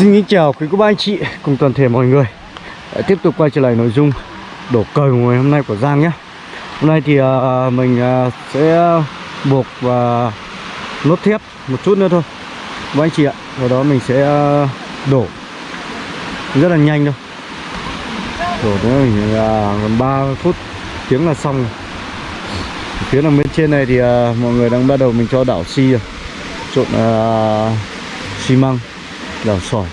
Xin kính chào quý cô bác anh chị cùng toàn thể mọi người. Lại tiếp tục quay trở lại nội dung đổ cời của ngày hôm nay của Giang nhé. Hôm nay thì uh, mình uh, sẽ buộc và lốt thép một chút nữa thôi. Các anh chị ạ sau đó mình sẽ uh, đổ Rất là nhanh thôi. Đổ nữa mình uh, còn 3 phút tiếng là xong rồi. Phía đằng bên trên này thì uh, mọi người đang bắt đầu mình cho đảo xi rồi. Trộn uh, xi măng đảo sỏi.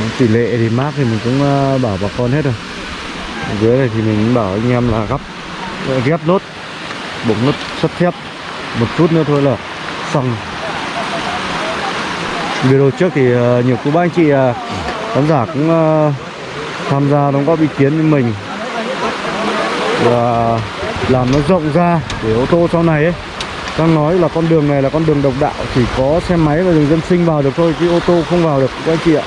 Đó, tỷ lệ thì mát thì mình cũng ờ, bảo bà con hết rồi. Dưới này thì mình bảo anh em là gấp ờ, ghép nốt bụng nốt sắt thép một chút nữa thôi là xong. Video trước thì ờ, nhiều cô bác anh chị khán giả cũng tham gia đóng góp ý kiến với mình và làm nó rộng ra để ô tô sau này ấy đang nói là con đường này là con đường độc đạo chỉ có xe máy và đường dân sinh vào được thôi chứ ô tô không vào được các anh chị ạ.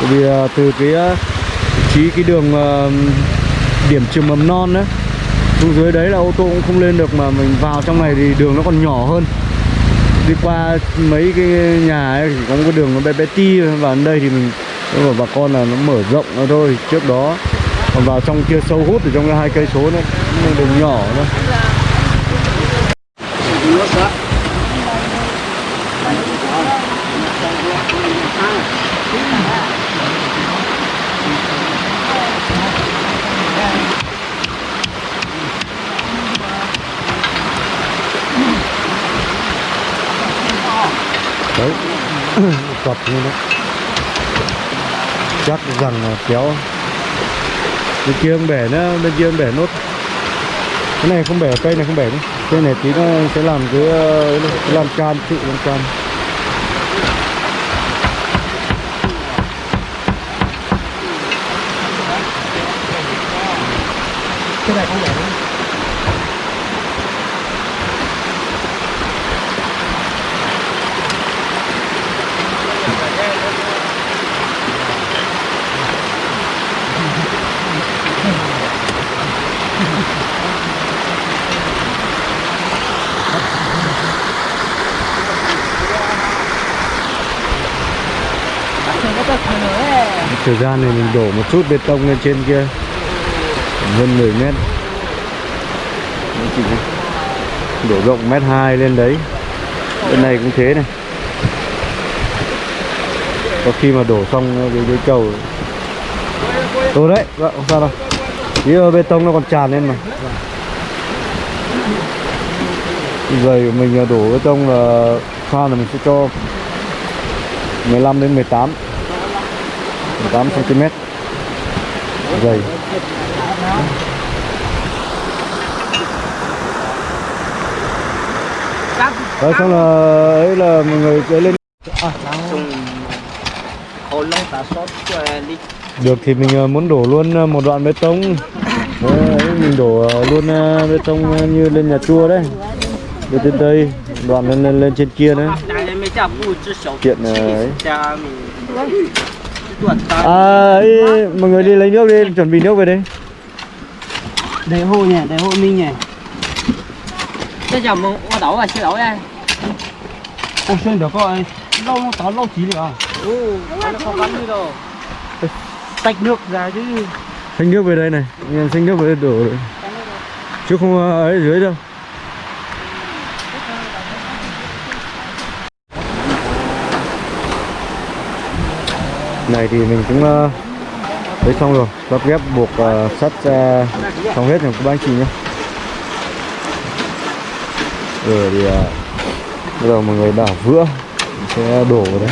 Bởi vì uh, từ cái uh, trí cái đường uh, điểm trường mầm non đấy xuống dưới đấy là ô tô cũng không lên được mà mình vào trong này thì đường nó còn nhỏ hơn. Đi qua mấy cái nhà ấy thì có một cái đường nó bé bé ti và ở đây thì mình bảo bà con là nó mở rộng nó thôi. Trước đó còn vào trong kia sâu hút ở trong hai cây số nữa đường nhỏ thôi đấy. Cọp như đó chắc rằng là kéo. Bên kia ông bể nữa, bên kia ông bể nốt. Cái này không bể cây này không bể nữa cái này tí nó sẽ làm cái, ờ, cái lan can trụ lan can cái này không bẻ thời gian này mình đổ một chút bê tông lên trên kia hơn 10 mét. Đổ rộng mét hai lên đấy. Bên này cũng thế này. Có khi mà đổ xong cái, cái cầu tôi đấy vâng không sao đâu. Tí bê tông nó còn tràn lên mà. Giày của mình đổ bê tông là khoan là mình sẽ cho 15 đến 18 8 cm dày. Đấy, xong là ấy là mọi người sẽ lên à, được thì mình à, muốn đổ luôn à, một đoạn bê tông. Đấy, mình đổ luôn bê tông như lên nhà chua đấy. Lên trên đây đoạn lên lên, lên trên kia đấy. Kiện ấy. À, ấy, mọi người đi lấy nước đi, chuẩn bị nước về đây Để hộ nhỉ, để hộ Minh nhỉ. Cái dòng mà qua đổ à, xin lỗi đây Ô, xuyên được coi, lâu nó táo lâu chí được à? Ừ, nó không bắn đi đâu Tách nước ra chứ. Xanh nước về đây này, xanh nước về đây đổ. Rồi Chứ không ờ, ấy dưới đâu này thì mình cũng uh, lấy xong rồi lắp ghép buộc uh, sắt uh, xong hết rồi các anh chị nhé. Rồi thì uh, bây giờ mọi người đảo vữa sẽ đổ vào đấy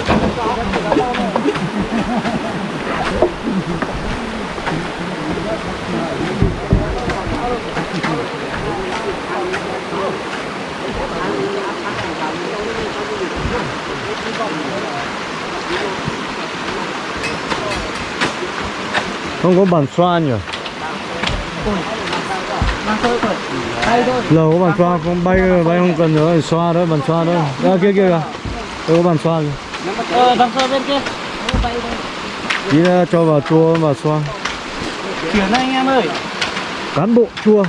không có bàn xoa nhỉ? Lầu có bàn xoa không bay bay không cần nữa xoa đó bàn xoa đó ra kia kia kìa. Đâu có bàn xoa kìa. Ờ, đằng sau bên kia. Tí nữa cho vào chua và xoa. Chuyển anh em ơi. Cán bộ chua.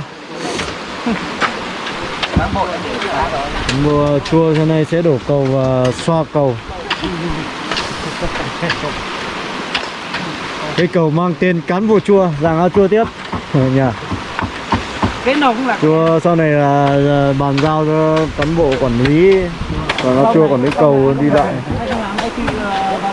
Cán bộ. Mùa chua thế này sẽ đổ cầu và xoa cầu Cây cầu mang tên cán bộ chua, giàng ao chua tiếp nhỉ. cái nào cũng là Chua sau này là, bàn giao cho cán bộ quản lý còn ao chua quản lý cầu đi lại. Hay không làm đây thì ờ, vào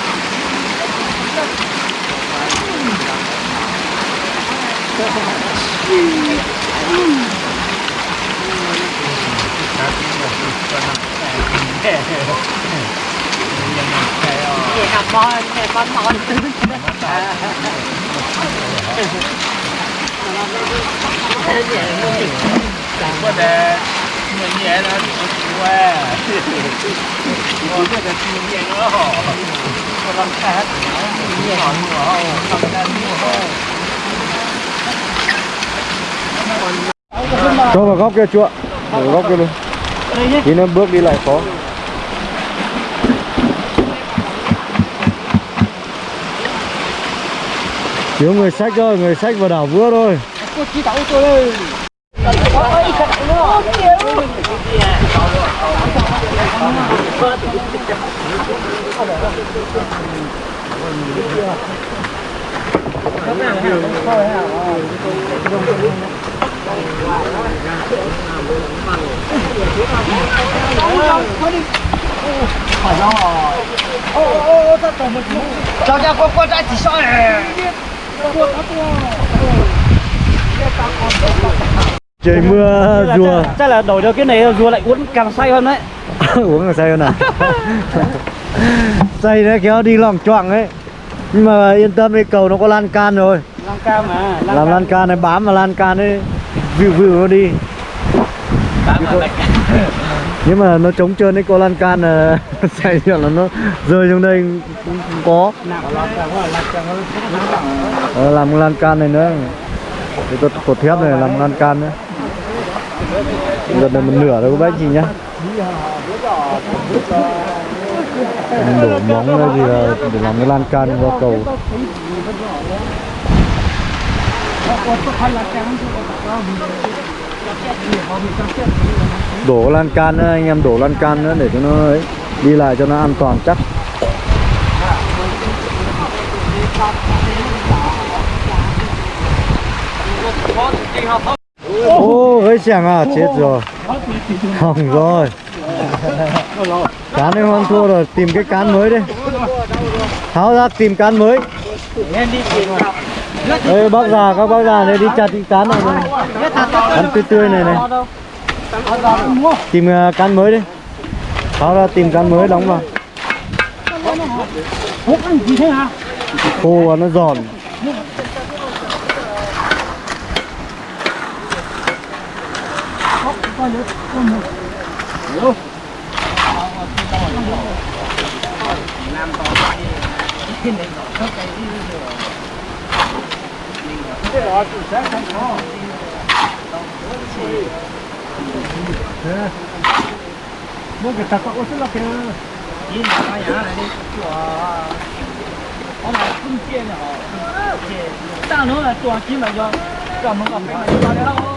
เก็กมออนว่าแต่เหมือนแย่นะถึงว่าว่าแต่ทีมแย่ก็หอกำลังแคสหนหัวหอกำ Cho vào góc kia chua. Để vào góc kia luôn. Tí nữa bước đi lại khó. Thiếu người sách thôi, người sách vào đảo vua thôi. Cô chỉ đậu tôi đây. Ôi, cái đậu nó. Cháu cha con con trai chỉ này. Trời mưa rùa. chắc là đổi được cái này rùa lại uống càng say hơn đấy Uống là say hơn à? say nó kéo đi lòng choạng ấy. Nhưng mà yên tâm đi cầu nó có lan can rồi. lan cam mà Làm lan can này bám vào lan can ấy. View view nó đi. nhưng mà nó trống trơn đấy có lan can là chạy là nó rơi xuống đây cũng, cũng có. Ờ, làm lan can này nữa. Cái cột, cột thép này làm lan can nữa. Gần là một nửa rồi các bác chị nhá. Đổ móng hay gì là để làm cái lan can vào cầu đổ lan can nữa anh em đổ lan can nữa để cho nó ấy, đi lại cho nó an toàn chắc. Ô hơi chàng à chết rồi. Hỏng rồi. Cán em ăn thua rồi tìm cái cán mới đi. Tháo ra tìm cán mới. Ê, bác già các bác già này đi chặt cái cán này, này. cán tươi tươi này này. Tìm à, uh, cán mới đi. Tháo ra tìm cán mới đóng vào. Hút ăn gì thế hả? khô và nó giòn Mua cái tạc có rất là cái Nhìn mà cái nhà này đi Chùa Nó là cung tiền hả Ta nữa là chùa chỉ mà do Cầm một cái cái này Nó đâu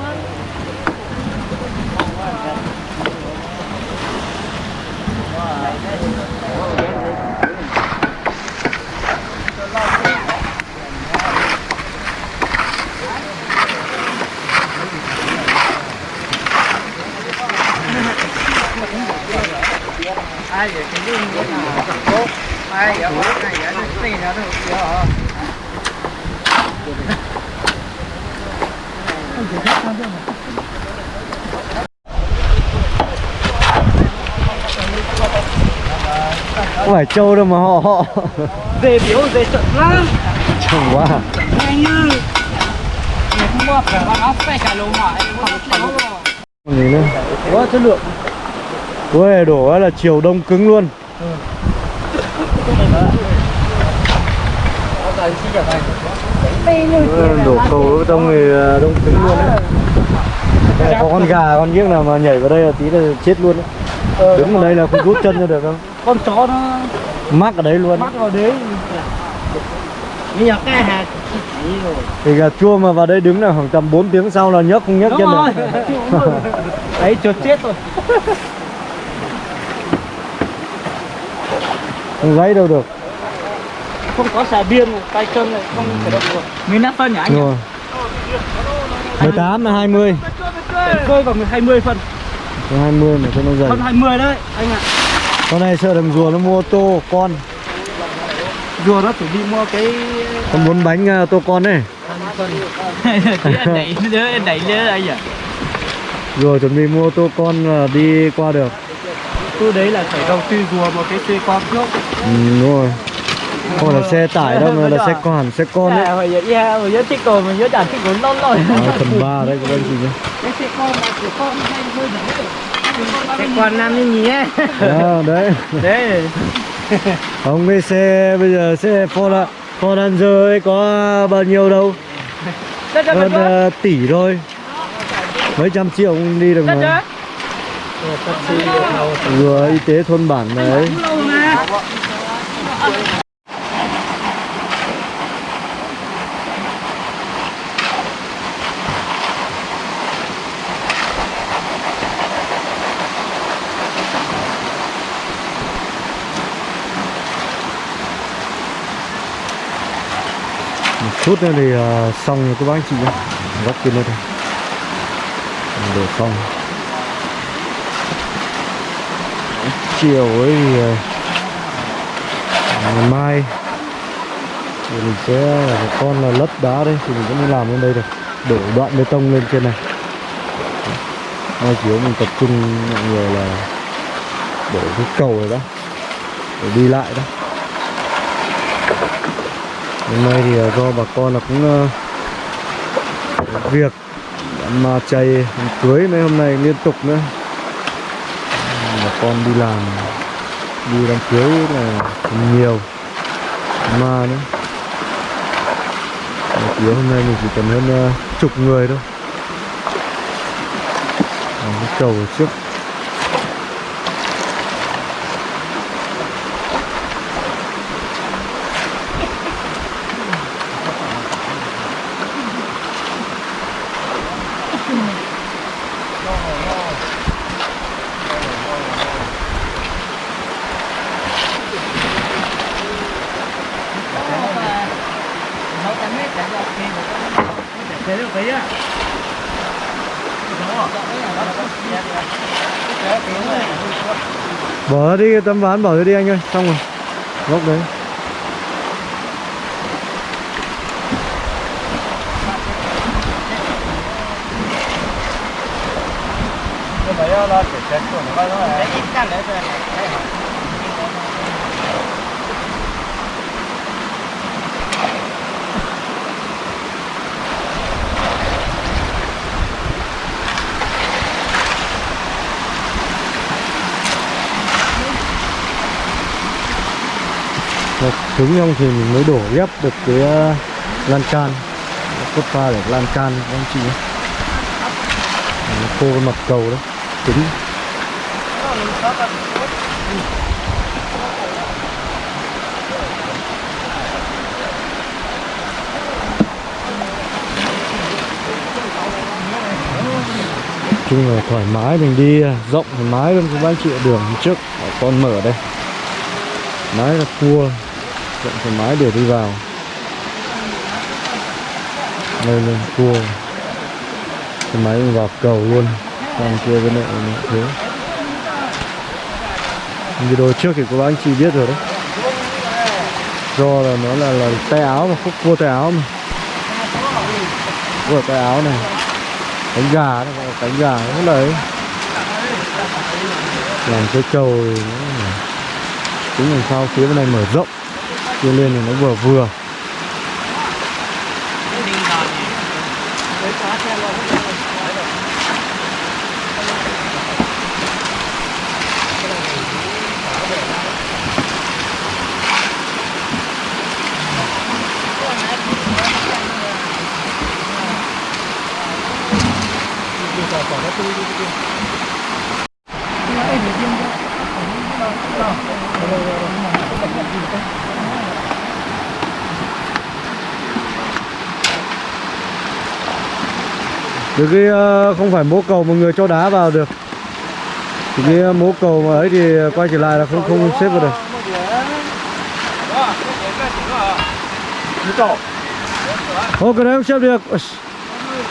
ai vậy cái gì vậy là tốt ai vậy quá này vậy nó tiền ra được chưa hả không phải trâu đâu mà họ. Họ Về biểu về trận lắm. Trông quá. Lồng Còn gì nữa Quá chất lượng. Ui đổ là chiều đông cứng luôn. Đổ cầu đông thì à, đông cứng luôn đấy. Có con gà con giếc nào mà nhảy vào đây là tí là chết luôn đấy. Đứng ở đây là không rút chân ra được đâu Con chó nó Mắc ở đấy luôn. Mắc vào đấy. Bây giờ cái hạt Thì gà chua mà vào đây đứng là khoảng tầm 4 tiếng sau là nhấc không nhấc chân rồi. Được Đấy chuột chết rồi. Không gáy đâu được. Không có xà biên tay chân này không thể động được. Mình nắp phân nhỉ anh? Rồi. 18 là 20 Rơi vào 20 phân. Còn 20 mà cho nó dày. Phân 20 đấy anh ạ Con này sợ thằng rùa nó mua ô tô con. Rùa nó chuẩn bị mua cái Con muốn bánh à, tô con này đẩy anh đẩy nhớ anh nhỉ? Rùa chuẩn bị mua ô tô con là đi qua được. Tôi đấy là phải đầu tư rùa một cái xe con trước. Ừ đúng rồi. Không phải là xe tải đâu mà là xe con xe con đấy Hồi giờ yeah, hồi giờ thích rồi mình nhớ chẳng thích rồi non rồi Phần 3 đây các anh chị nhé. Cái xe con là của con hay hơi Xe con nam như nhí ấy. Đó, đấy. Đấy. Không cái xe bây giờ xe Ford Ford Ranger ấy có bao nhiêu đâu? Hơn đất à, tỷ thôi. Mấy trăm triệu cũng đi được mà. Rùa y tế thôn bản đấy chút nữa thì uh, xong rồi các bác anh chị nhé góc kia lên thôi. Đổ xong. Chiều ấy thì uh, ngày mai thì mình sẽ con là lấp đá đây thì mình cũng đi làm lên đây được. Đổ đoạn bê tông lên trên này. Mai chiều mình tập trung mọi người là đổ cái cầu này đó để đi lại đó hôm nay thì ờ, do bà con là cũng ờ, việc mà chạy cưới mấy hôm nay liên tục nữa. Bà con đi làm đi đám cưới là nhiều mà nữa. Mà cưới hôm nay mình chỉ cần hơn uh, chục người thôi. Cái cầu trước. Bỏ đi cái tấm ván bỏ đi anh ơi xong rồi. Góc đấy. Đấy ít càng đấy rồi này Một cứng xong thì mình mới đổ ghép được cái uh, lan can. Cốt pha để lan can các anh chị nhé. Khô cái mặt cầu đấy cứng chung là thoải mái mình đi ờ, rộng thoải mái luôn các anh chị đường trước con mở đây. Nói là cua rộng thoải mái để đi vào. Đây lên, cua. Cái máy vào cầu luôn. Còn kia bên này là thế video trước thì các bác anh chị biết rồi đấy. Do là nó là là tay áo mà, khúc cua tay áo mà. Cua tay áo này. Cánh gà nó là cánh gà nó đấy làm cái cầu thì nó làm sao phía bên này mở rộng kia lên thì nó vừa vừa. Được cái ờ, không phải mố cầu mà người cho đá vào được. Thì cái ờ, mố cầu mà ấy thì quay trở lại là không không xếp vào được. Ô cái đấy không xếp được.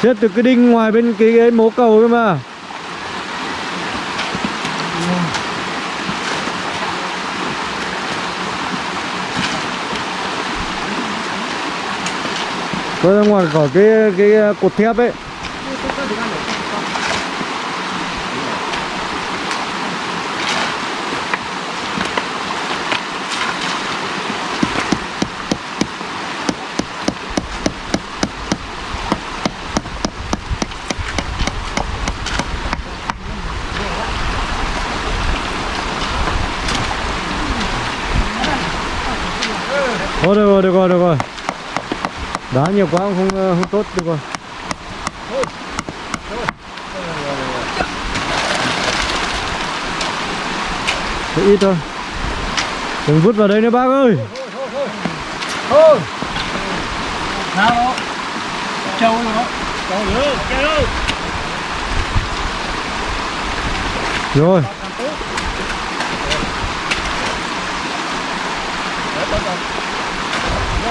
Xếp từ cái đinh ngoài bên cái, cái mố cầu cơ mà. Quay ra ngoài khỏi cái cái ờ, cột thép ấy. Thôi được rồi, được rồi, được rồi Đá nhiều quá không, không tốt, được rồi Thế ít thôi Đừng vứt vào đây nữa bác ơi Thôi. Nào đó. Châu đó Châu nữa, châu nữa. Rồi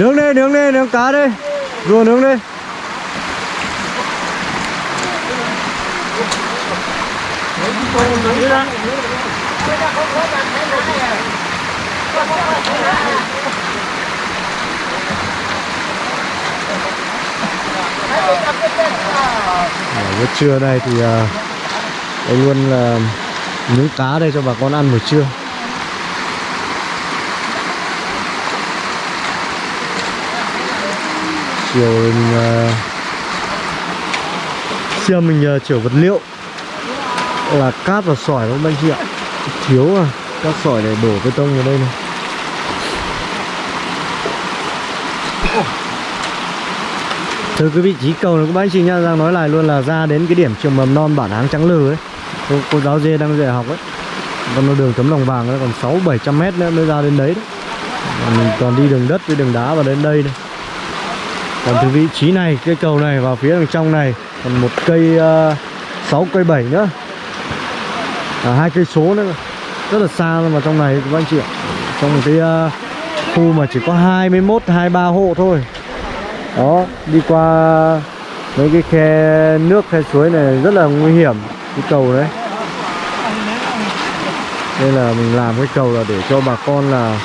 Nướng đi, nướng đi, nướng cá đi. Rùa nướng đi. Buổi trưa này thì à, anh luôn là nướng cá đây cho bà con ăn buổi trưa. Chiều ừ, ờ, mình uh, chiều mình uh, chở vật liệu là cát và sỏi không anh chị ạ? Thiếu à cát sỏi để đổ bê tông vào đây này. Từ cái vị trí cầu này các anh chị nha Giang nói lại luôn là ra đến cái điểm trường mầm non bản áng trắng lừ ấy cô, cô giáo dê đang dạy học ấy. Còn nó đường tấm lòng vàng nó còn sáu bảy trăm mét nữa mới ra đến đấy đấy. Mình còn đi đường đất với đường đá vào đến đây đây còn từ vị trí này cây cầu này vào phía đằng trong này còn một cây ờ, uh, 6 cây 7 nữa. À, hai cây số nữa. Rất là xa vào trong này các anh chị ạ. Trong một cái uh, khu mà chỉ có 21 23 hộ thôi. Đó đi qua mấy cái khe nước khe suối này rất là nguy hiểm cái cầu đấy. Nên là mình làm cái cầu là để cho bà con là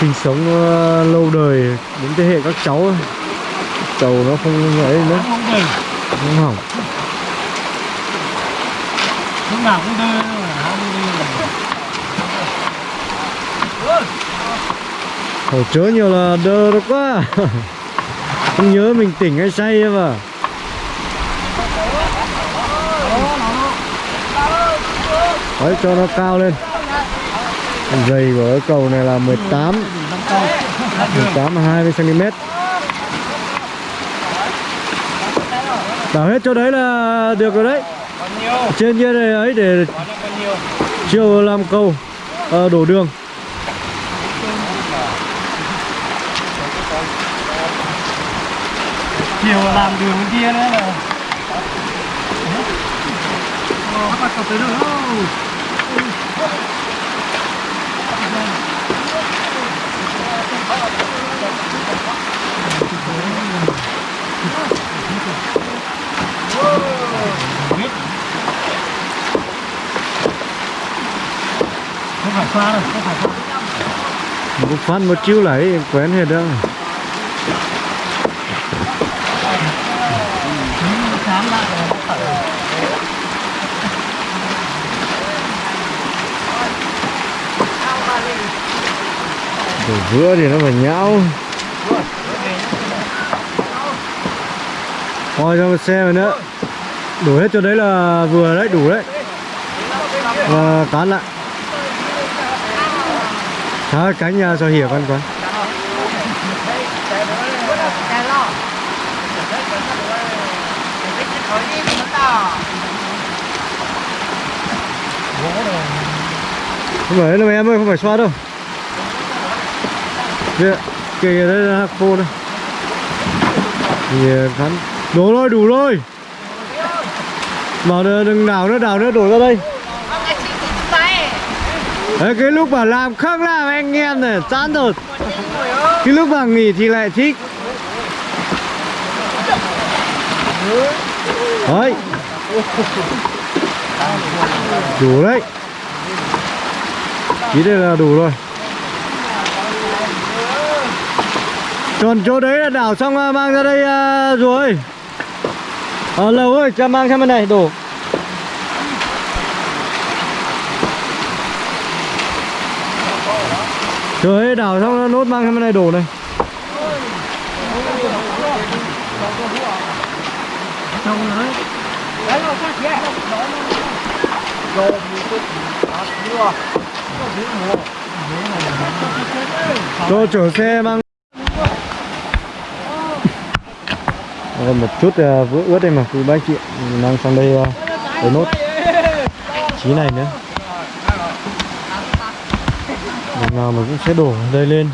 sinh sống uh, lâu đời đến thế hệ các cháu cầu nó không ấy nữa. Không được. không? Hỏng Lúc nào cũng đưa. Khổ chớ nhiều là đơ được quá. Không nhớ mình tỉnh hay say mà. Đấy cho nó cao lên. Dày của cái cầu này là 18 18 20 Đảo hết chỗ đấy là được rồi đấy. Bao trên kia này ấy để chiều làm cầu à, ờ, đổ đường. Chiều làm đường bên kia nữa là các bạn cập tới được không không phải xoa đâu không phải xoa một phát một chiêu lấy quen hết đâu Đồ vừa thì nó phải nhão. Thôi cho một xe rồi nữa. Đổ hết cho đấy là vừa đấy, đủ đấy. Và cán lại. Đó, cánh nhà cho hiểu con con Không phải đâu em ơi, không phải xoa đâu. Kìa, kìa đấy là khô đây. Ờ, kìa cắn Đủ rồi, đủ rồi. Bảo đừng, đảo nữa, đảo nữa, đổ ra đây. Đấy, cái lúc mà làm khác làm anh em này, chán rồi Cái lúc mà nghỉ thì lại thích. Đấy. Đủ đấy. Chỉ đây là đủ rồi. Còn chỗ đấy là đảo xong à, mang ra đây à, rồi Ờ lầu ơi, cho mang sang bên này, đổ. Trời ơi, đảo xong nốt mang sang bên này đổ này. Xong rồi đấy là các chị rồi Cho chở xe mang Còn một chút à, uh, vữa ướt đây mà cứ bác chị mang sang đây à, uh, để nốt. Chí này nữa. Lần nào mà cũng sẽ đổ đây lên.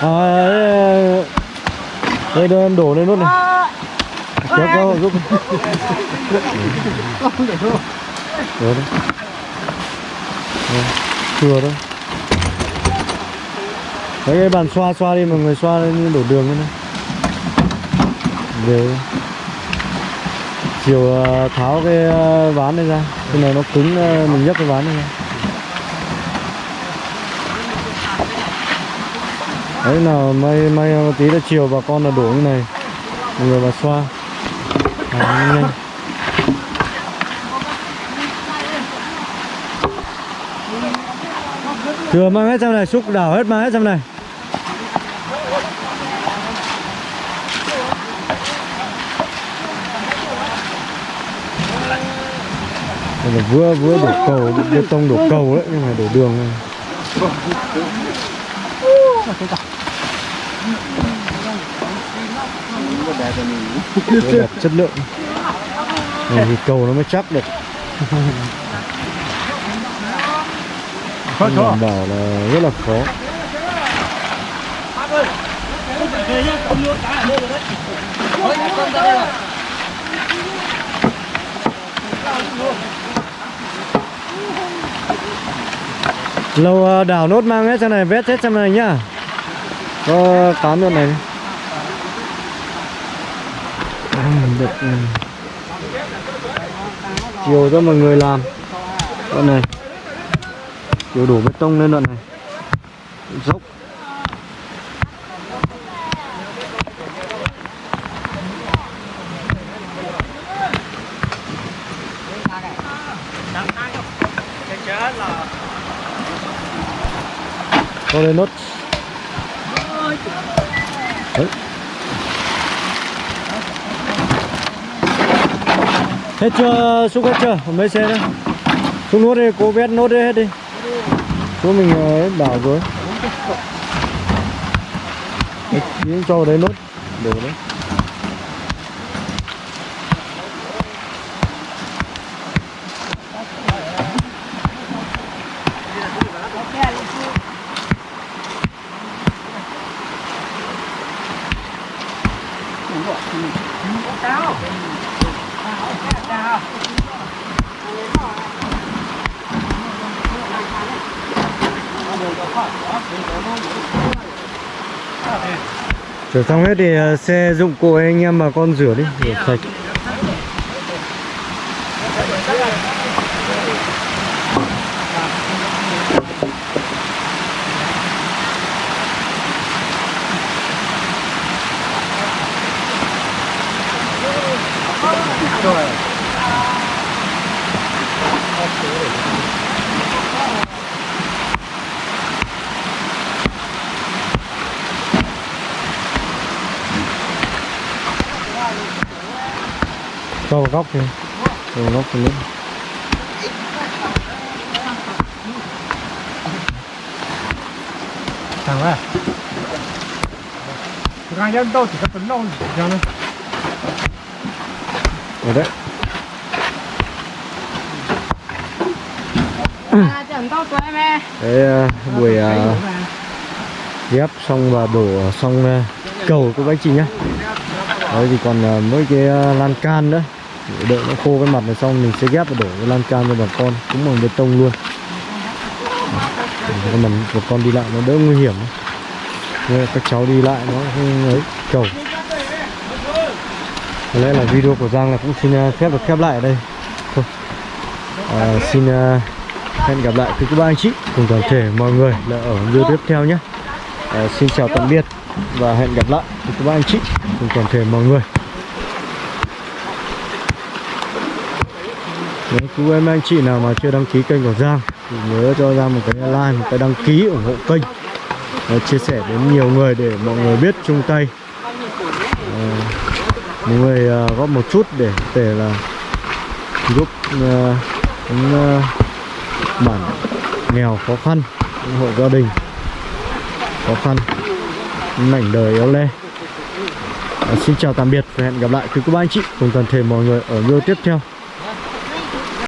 À, đây, đây, đây em đổ lên nốt này. Kéo kéo giúp. Được đấy Đây, Vâng, Thừa thôi Đấy cái bàn xoa xoa đi mọi người xoa lên đổ đường lên này. Về. Chiều ờ, tháo cái ờ, ván này ra. Cái này nó cứng ờ, mình nhấc cái ván này ra. Đấy nào may may một tí là chiều bà con là đổ như này. Mọi người vào xoa. Đấy, nhanh. Thừa mang hết trong này, xúc đảo hết mang hết trong này. Đây là vừa vừa đổ cầu, bê tông đổ cầu đấy, nhưng mà đổ đường này. Đẹp chất lượng. Này thì cầu nó mới chắc được. khó khó. Bảo là rất là khó. Lâu à, đảo nốt mang hết trong này vét hết trong này nhá. Có cán luôn này. Được ừ. chiều cho mọi người làm. Đoạn này đều đổ bê tông lên đoạn này. Dốc. Cho lên nốt. Đấy. Hết chưa, xúc hết chưa? Mấy xe nữa xuống nốt đi, cô vét nốt đi hết đi chỗ mình ờ, hết đảo rồi. Đấy, cho vào đấy nốt. Đều đấy. Rửa xong hết thì ờ, xe dụng cụ anh em mà con rửa đi, Rửa sạch. Vào góc cho vào góc lên thằng à thằng nhân đâu chỉ có tấn đâu cho nó. Ở đấy À, mẹ đấy ờ, buổi ờ, ghép xong và đổ xong ờ, cầu của bác chị nhá. Đấy thì còn ờ, mỗi cái lan can nữa đợi nó khô cái mặt này xong mình sẽ ghép và đổ cái lan can cho bà con cũng bằng bê tông luôn. Để cho mình bà con đi lại nó đỡ nguy hiểm. Nên các cháu đi lại nó không ấy cầu. Có lẽ là video của Giang là cũng xin à, phép được khép lại ở đây. Thôi. À, xin à, hẹn gặp lại quý cô bác anh chị cùng toàn thể mọi người là ở video tiếp theo nhé. À, xin chào tạm biệt và hẹn gặp lại quý cô bác anh chị cùng toàn thể mọi người. Nếu cứ em anh chị nào mà chưa đăng ký kênh của Giang thì nhớ cho Giang một cái like một cái đăng ký ủng hộ kênh. Và chia sẻ đến nhiều người để mọi người biết chung tay. À, mọi người à, góp một chút để để là giúp à, những à, bản nghèo khó khăn những hộ gia đình khó khăn mảnh đời éo le. À, xin chào tạm biệt và hẹn gặp lại. Quý cô bác anh chị cùng toàn thể mọi người ở video tiếp theo.